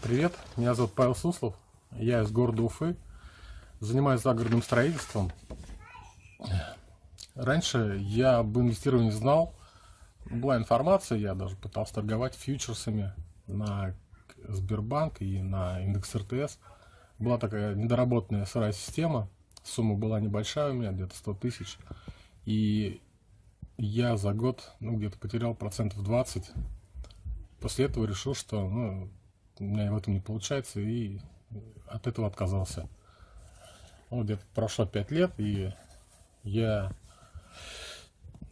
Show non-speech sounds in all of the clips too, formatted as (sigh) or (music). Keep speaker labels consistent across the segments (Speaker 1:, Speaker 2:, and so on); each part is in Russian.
Speaker 1: Привет, меня зовут Павел Суслов, я из города Уфы, занимаюсь загородным строительством. Раньше я об инвестировании знал, была информация, я даже пытался торговать фьючерсами на Сбербанк и на индекс РТС. Была такая недоработанная сырая система, сумма была небольшая у меня, где-то 100 тысяч. И я за год ну, где-то потерял процентов 20. После этого решил, что ну, у меня в этом не получается, и от этого отказался. Вот где-то прошло 5 лет, и я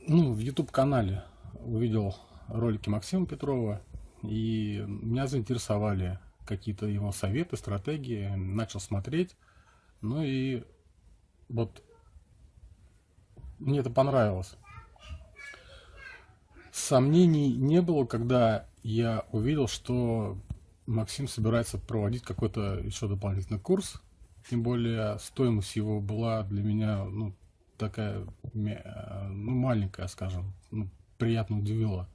Speaker 1: ну, в YouTube-канале увидел ролики Максима Петрова, и меня заинтересовали какие-то его советы, стратегии, начал смотреть, ну и вот мне это понравилось. Сомнений не было, когда я увидел, что Максим собирается проводить какой-то еще дополнительный курс. Тем более стоимость его была для меня ну, такая ну, маленькая, скажем, ну, приятно удивила.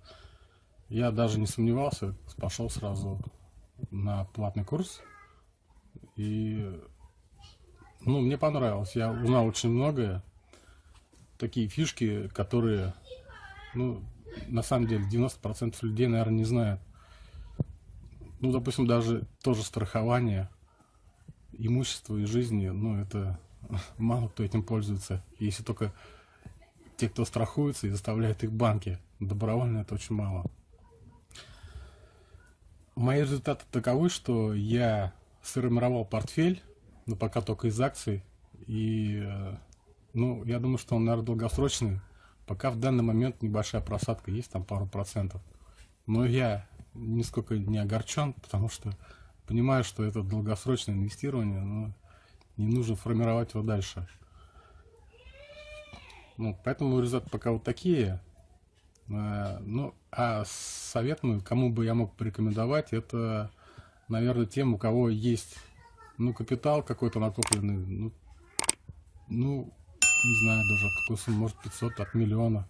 Speaker 1: Я даже не сомневался, пошел сразу на платный курс. И ну, мне понравилось. Я узнал очень многое. Такие фишки, которые, ну, на самом деле, 90% людей, наверное, не знают. Ну, допустим, даже тоже страхование имущества и жизни, ну, это (laughs) мало кто этим пользуется. Если только те, кто страхуется и заставляет их банки. Добровольно это очень мало. Мои результаты таковы, что я сформировал портфель, но пока только из акций. И, э, ну, я думаю, что он, наверное, долгосрочный. Пока в данный момент небольшая просадка есть, там пару процентов. Но я нисколько не огорчен, потому что понимаю, что это долгосрочное инвестирование, но не нужно формировать его дальше. Ну, поэтому результаты пока вот такие. А, ну, а совет, ну, кому бы я мог порекомендовать, это, наверное, тем, у кого есть, ну, капитал какой-то накопленный, ну, ну, не знаю даже, какой сумма, может, 500 от миллиона.